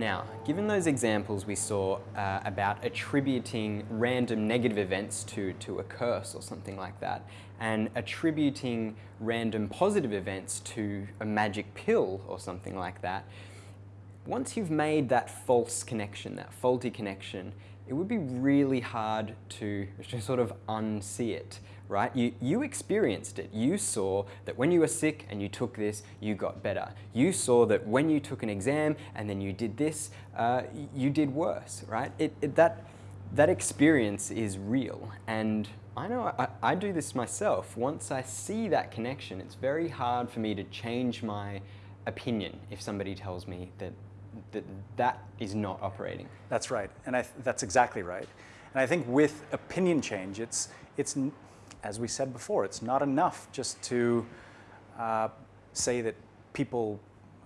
Now, given those examples we saw uh, about attributing random negative events to, to a curse or something like that, and attributing random positive events to a magic pill or something like that, once you've made that false connection, that faulty connection, it would be really hard to, sort of unsee it, right? You, you experienced it. You saw that when you were sick and you took this, you got better. You saw that when you took an exam and then you did this, uh, you did worse, right? It, it, that, that experience is real. And I know I, I do this myself. Once I see that connection, it's very hard for me to change my opinion if somebody tells me that that that is not operating. That's right, and I, that's exactly right. And I think with opinion change, it's, it's, as we said before, it's not enough just to uh, say that people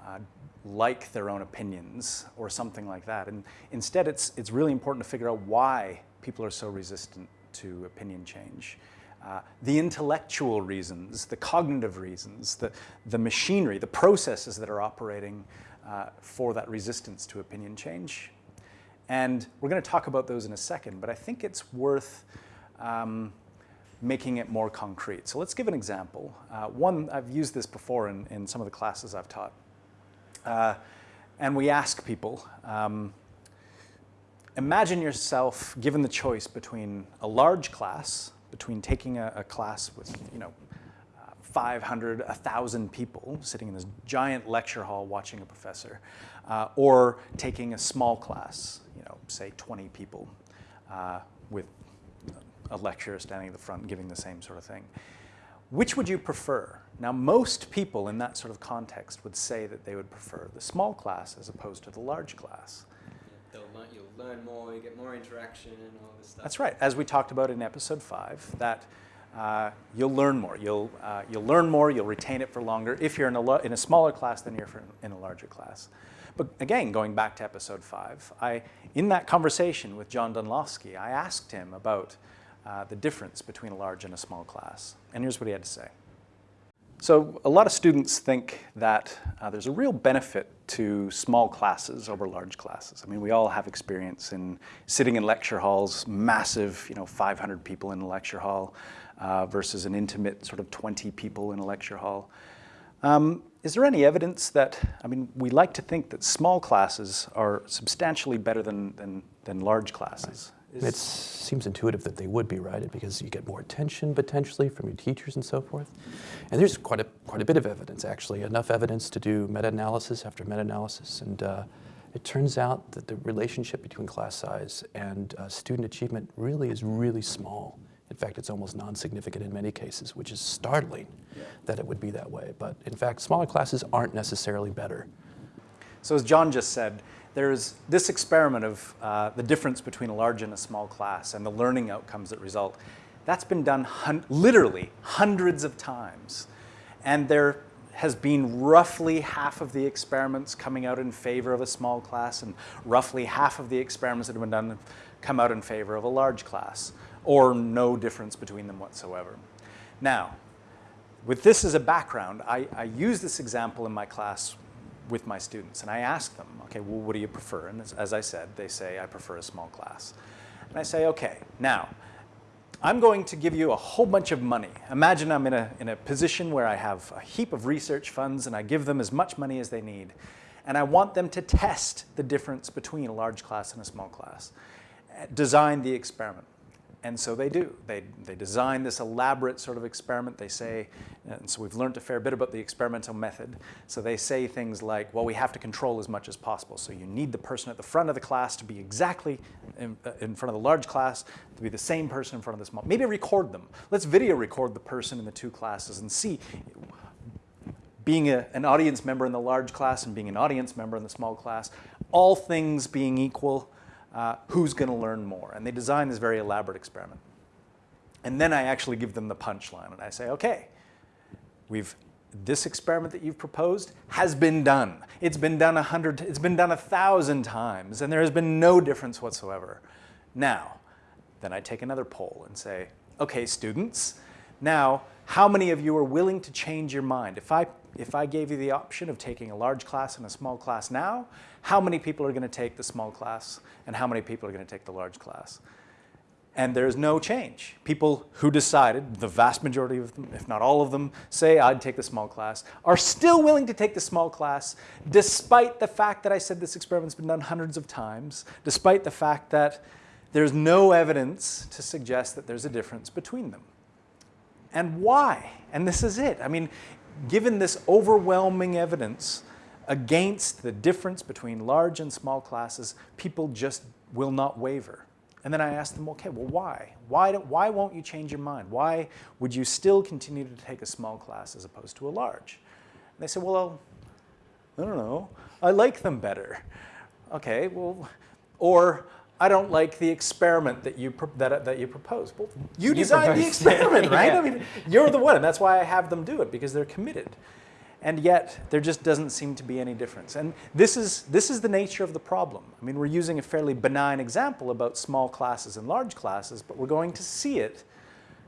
uh, like their own opinions or something like that. And instead, it's, it's really important to figure out why people are so resistant to opinion change. Uh, the intellectual reasons, the cognitive reasons, the, the machinery, the processes that are operating uh, for that resistance to opinion change. And we're going to talk about those in a second, but I think it's worth um, making it more concrete. So let's give an example. Uh, one, I've used this before in, in some of the classes I've taught. Uh, and we ask people, um, imagine yourself given the choice between a large class, between taking a, a class with, you know, 500, 1,000 people sitting in this giant lecture hall watching a professor, uh, or taking a small class, you know, say 20 people uh, with a lecturer standing at the front giving the same sort of thing. Which would you prefer? Now, most people in that sort of context would say that they would prefer the small class as opposed to the large class. Learn, you'll learn more, you get more interaction and all this stuff. That's right. As we talked about in episode five, that uh, you'll learn more. You'll, uh, you'll learn more, you'll retain it for longer if you're in a, in a smaller class than you're in a larger class. But again, going back to episode five, I, in that conversation with John Dunlosky, I asked him about uh, the difference between a large and a small class. And here's what he had to say. So a lot of students think that uh, there's a real benefit to small classes over large classes. I mean, we all have experience in sitting in lecture halls, massive, you know, 500 people in a lecture hall, uh, versus an intimate sort of 20 people in a lecture hall. Um, is there any evidence that, I mean, we like to think that small classes are substantially better than, than, than large classes. Right. It seems intuitive that they would be, right? Because you get more attention potentially from your teachers and so forth. And there's quite a, quite a bit of evidence, actually, enough evidence to do meta-analysis after meta-analysis. And uh, it turns out that the relationship between class size and uh, student achievement really is really small. In fact, it's almost non-significant in many cases, which is startling yeah. that it would be that way. But in fact, smaller classes aren't necessarily better. So as John just said, there's this experiment of uh, the difference between a large and a small class and the learning outcomes that result. That's been done hun literally hundreds of times. And there has been roughly half of the experiments coming out in favor of a small class and roughly half of the experiments that have been done come out in favor of a large class or no difference between them whatsoever. Now, with this as a background, I, I use this example in my class with my students and I ask them, okay, well, what do you prefer? And as, as I said, they say, I prefer a small class. And I say, okay, now, I'm going to give you a whole bunch of money. Imagine I'm in a, in a position where I have a heap of research funds and I give them as much money as they need. And I want them to test the difference between a large class and a small class. Design the experiment. And so they do. They, they design this elaborate sort of experiment. They say, and so we've learned a fair bit about the experimental method. So they say things like, well, we have to control as much as possible. So you need the person at the front of the class to be exactly in, uh, in front of the large class, to be the same person in front of the small. Maybe record them. Let's video record the person in the two classes and see being a, an audience member in the large class and being an audience member in the small class, all things being equal, uh, who's going to learn more. And they design this very elaborate experiment. And then I actually give them the punchline and I say, okay, we've this experiment that you've proposed has been done. It's been done a hundred, it's been done a thousand times, and there has been no difference whatsoever. Now, then I take another poll and say, okay, students, now, how many of you are willing to change your mind? If I if I gave you the option of taking a large class and a small class now, how many people are going to take the small class and how many people are going to take the large class? And there's no change. People who decided, the vast majority of them, if not all of them, say I'd take the small class, are still willing to take the small class despite the fact that I said this experiment's been done hundreds of times, despite the fact that there's no evidence to suggest that there's a difference between them. And why? And this is it. I mean, given this overwhelming evidence against the difference between large and small classes, people just will not waver. And then I asked them, okay, well, why? Why, do, why won't you change your mind? Why would you still continue to take a small class as opposed to a large? And they said, well, I don't know. I like them better. Okay, well, or I don't like the experiment that you that, that you propose. Well, you, you designed the experiment, right? yeah. I mean, you're the one, and that's why I have them do it because they're committed and yet there just doesn't seem to be any difference. And this is, this is the nature of the problem. I mean, we're using a fairly benign example about small classes and large classes, but we're going to see it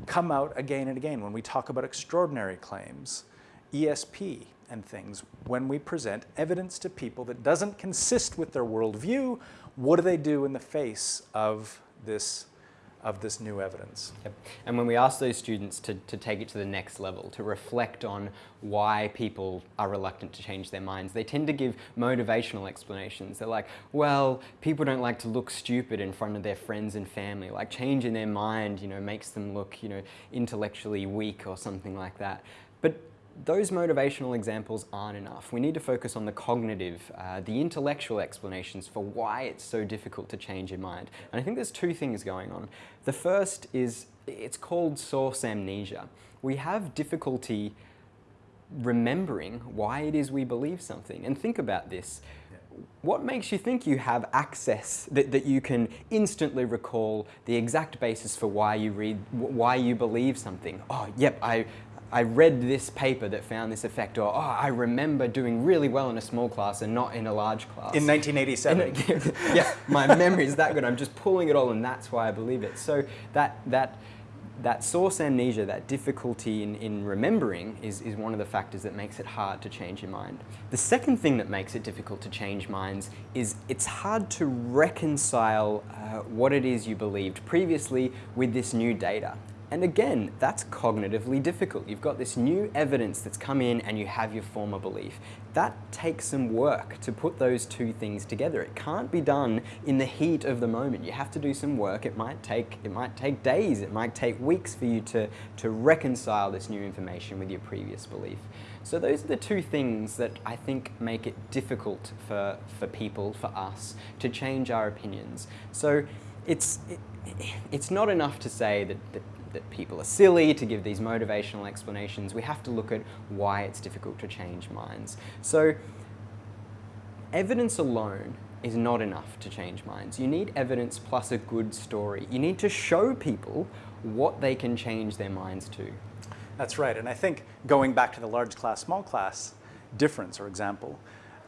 come out again and again when we talk about extraordinary claims, ESP and things. When we present evidence to people that doesn't consist with their worldview, what do they do in the face of this of this new evidence. Yep. And when we ask those students to, to take it to the next level, to reflect on why people are reluctant to change their minds, they tend to give motivational explanations. They're like, well, people don't like to look stupid in front of their friends and family. Like changing their mind, you know, makes them look, you know, intellectually weak or something like that. But those motivational examples aren't enough. We need to focus on the cognitive, uh, the intellectual explanations for why it's so difficult to change your mind. And I think there's two things going on. The first is, it's called source amnesia. We have difficulty remembering why it is we believe something. And think about this. What makes you think you have access, that, that you can instantly recall the exact basis for why you read, why you believe something? Oh, yep, I, I read this paper that found this effect, or oh, I remember doing really well in a small class and not in a large class. In 1987. yeah, my memory is that good. I'm just pulling it all, and that's why I believe it. So that that that source amnesia, that difficulty in, in remembering is, is one of the factors that makes it hard to change your mind. The second thing that makes it difficult to change minds is it's hard to reconcile uh, what it is you believed previously with this new data. And again, that's cognitively difficult. You've got this new evidence that's come in and you have your former belief. That takes some work to put those two things together. It can't be done in the heat of the moment. You have to do some work. It might take, it might take days, it might take weeks for you to, to reconcile this new information with your previous belief. So those are the two things that I think make it difficult for, for people, for us, to change our opinions. So it's, it, it's not enough to say that, that that people are silly, to give these motivational explanations. We have to look at why it's difficult to change minds. So evidence alone is not enough to change minds. You need evidence plus a good story. You need to show people what they can change their minds to. That's right, and I think going back to the large class, small class difference or example,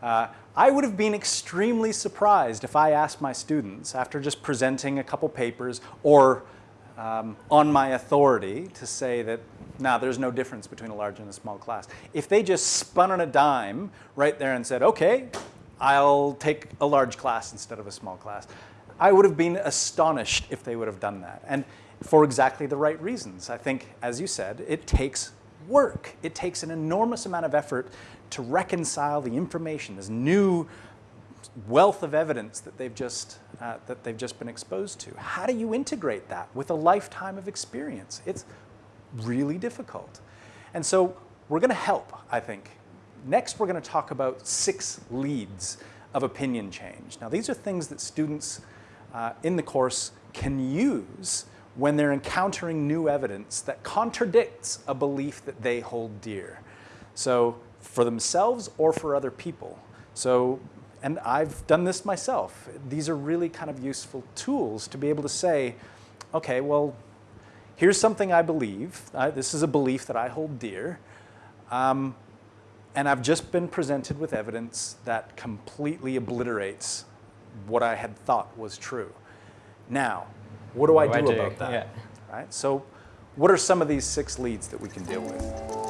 uh, I would have been extremely surprised if I asked my students after just presenting a couple papers or um, on my authority to say that now nah, there's no difference between a large and a small class. If they just spun on a dime right there and said, okay, I'll take a large class instead of a small class, I would have been astonished if they would have done that. And for exactly the right reasons. I think, as you said, it takes work. It takes an enormous amount of effort to reconcile the information, this new wealth of evidence that they've just uh, that they've just been exposed to. How do you integrate that with a lifetime of experience? It's really difficult. And so we're going to help, I think. Next, we're going to talk about six leads of opinion change. Now, these are things that students uh, in the course can use when they're encountering new evidence that contradicts a belief that they hold dear. So for themselves or for other people. So and I've done this myself. These are really kind of useful tools to be able to say, okay, well, here's something I believe. Uh, this is a belief that I hold dear. Um, and I've just been presented with evidence that completely obliterates what I had thought was true. Now, what do what I do, do, about that? Yeah. Right? So what are some of these six leads that we can deal with?